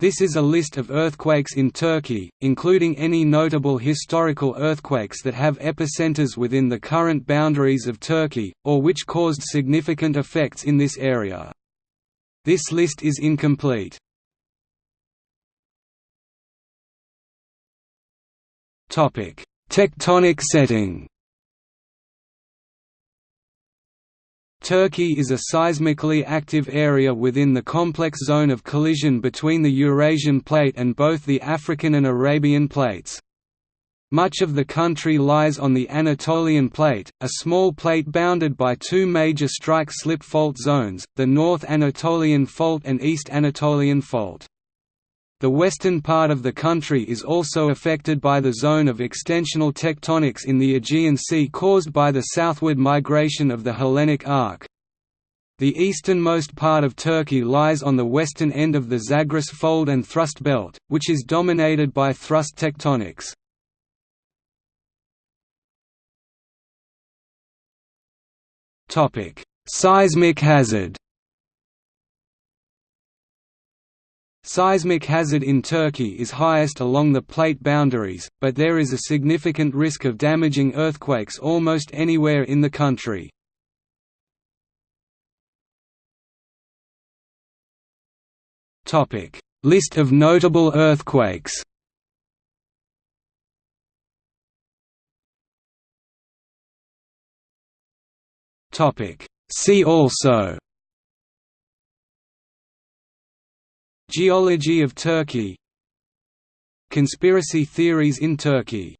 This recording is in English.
This is a list of earthquakes in Turkey, including any notable historical earthquakes that have epicenters within the current boundaries of Turkey, or which caused significant effects in this area. This list is incomplete. Tectonic setting Turkey is a seismically active area within the complex zone of collision between the Eurasian plate and both the African and Arabian plates. Much of the country lies on the Anatolian Plate, a small plate bounded by two major strike-slip fault zones, the North Anatolian Fault and East Anatolian Fault. The western part of the country is also affected by the zone of extensional tectonics in the Aegean Sea caused by the southward migration of the Hellenic arc. The easternmost part of Turkey lies on the western end of the Zagros Fold and Thrust Belt, which is dominated by thrust tectonics. Seismic hazard Seismic hazard in Turkey is highest along the plate boundaries, but there is a significant risk of damaging earthquakes almost anywhere in the country. List of notable earthquakes See also Geology of Turkey. Conspiracy theories in Turkey